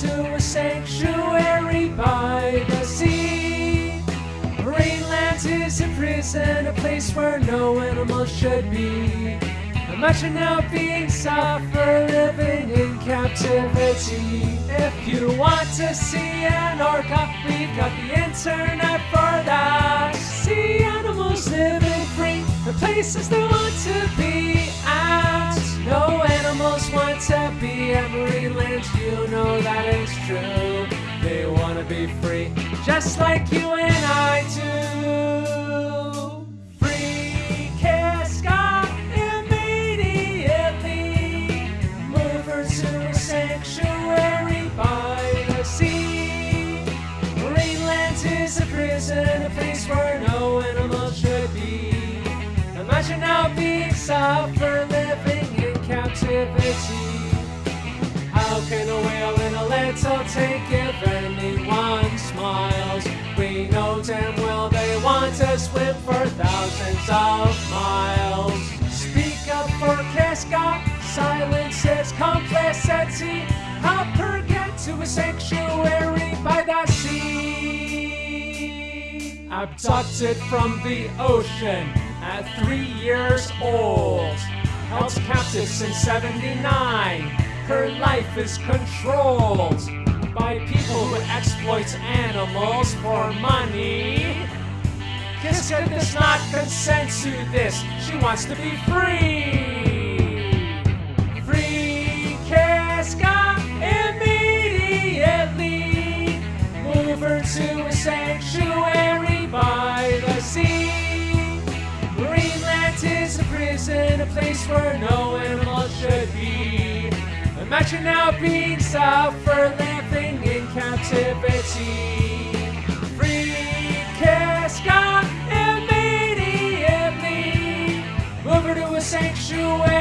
to a sanctuary by the sea. Marineland is a prison, a place where no animal should be. Imagine now being suffer, living in captivity. If you want to see an orca, we've got the internet for that. See animals living free, the places they want to be. Just like you and I do. Free immediately. Move her to a sanctuary by the sea. Is a prison, a place where no animal should be. Imagine being suffer living in captivity. How can a whale in a little tank if want for thousands of miles. Speak up for Kiska, silence is complacency. Help her get to a sanctuary by the sea. Abducted from the ocean at three years old. Held captive since 79. Her life is controlled by people who exploit animals for money. Kiska does not consent to this. She wants to be free. Free Kiska immediately. Move her to a sanctuary by the sea. Marineland is a prison, a place where no animal should be. Imagine now being suffer living in captivity. Sanctuary.